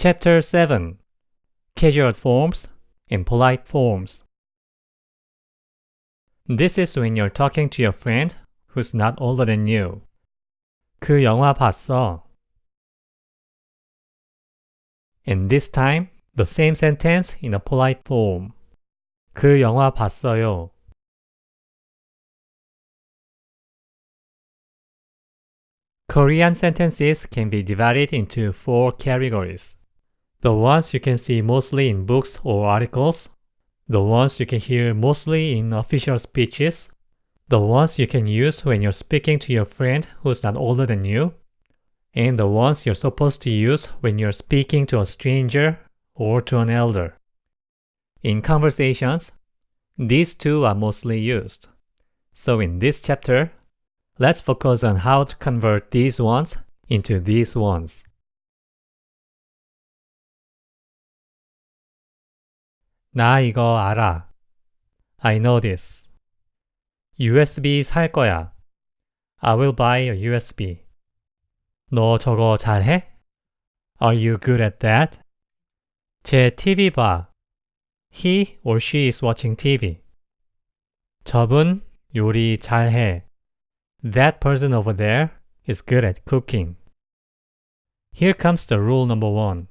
Chapter 7 Casual Forms and Polite Forms This is when you're talking to your friend who's not older than you. 그 영화 봤어. And this time, the same sentence in a polite form. 그 영화 봤어요. Korean sentences can be divided into four categories. The ones you can see mostly in books or articles, the ones you can hear mostly in official speeches, the ones you can use when you're speaking to your friend who's not older than you, and the ones you're supposed to use when you're speaking to a stranger or to an elder. In conversations, these two are mostly used. So in this chapter, let's focus on how to convert these ones into these ones. 나 이거 알아. I know this. USB 살 거야. I will buy a USB. 너 저거 잘해? Are you good at that? 제 TV 봐. He or she is watching TV. 저분 요리 잘해. That person over there is good at cooking. Here comes the rule number one.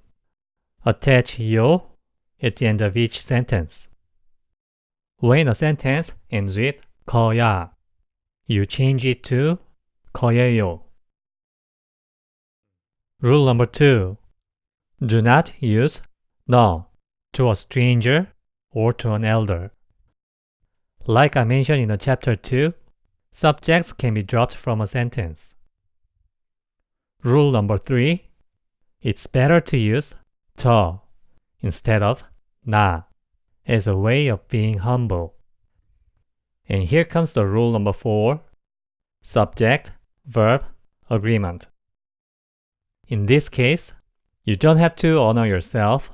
Attach yo at the end of each sentence. When a sentence ends with 거야, you change it to 거예요. Rule number two. Do not use 너 to a stranger or to an elder. Like I mentioned in the chapter 2, Subjects can be dropped from a sentence. Rule number 3. It's better to use 저 instead of 나 as a way of being humble. And here comes the rule number 4. Subject, verb, agreement. In this case, you don't have to honor yourself,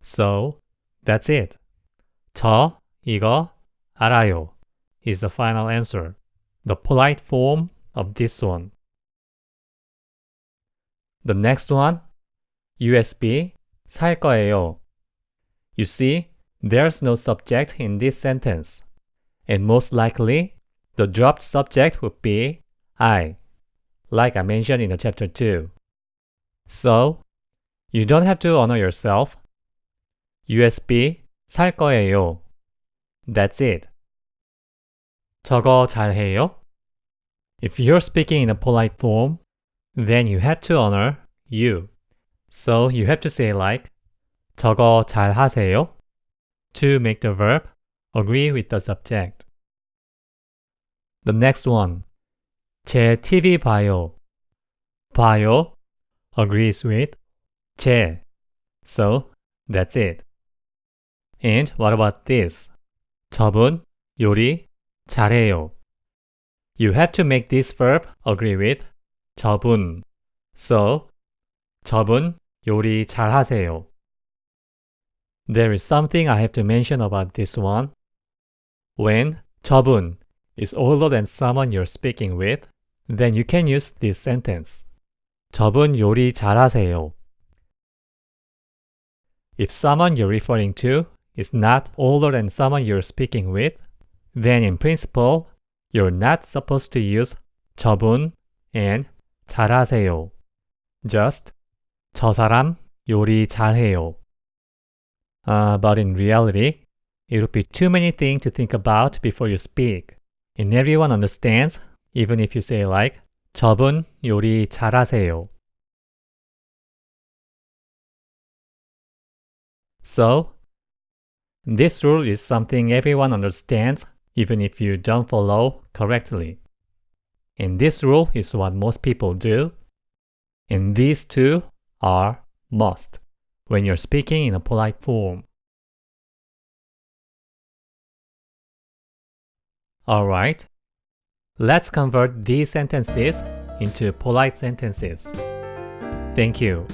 so that's it. 저 이거 알아요 is the final answer the polite form of this one. The next one, USB 살 거예요. You see, there's no subject in this sentence, and most likely, the dropped subject would be I, like I mentioned in the chapter 2. So, you don't have to honor yourself. USB 살 거예요. That's it. 저거 잘해요? If you're speaking in a polite form, then you have to honor you. So you have to say like 저거 잘 하세요? to make the verb agree with the subject. The next one. 제 TV 봐요. 봐요 agrees with 제. So that's it. And what about this? 저분 요리 잘해요. You have to make this verb agree with 저분. So, 저분 요리 잘하세요. There is something I have to mention about this one. When 저분 is older than someone you're speaking with, then you can use this sentence. 저분 요리 잘하세요. If someone you're referring to is not older than someone you're speaking with, then in principle, you're not supposed to use 저분 and 잘하세요. Just 저 사람 요리 잘해요. Uh, but in reality, it would be too many things to think about before you speak. And everyone understands, even if you say like 저분 요리 잘하세요. So, this rule is something everyone understands even if you don't follow correctly. And this rule is what most people do. And these two are must when you're speaking in a polite form. Alright, let's convert these sentences into polite sentences. Thank you.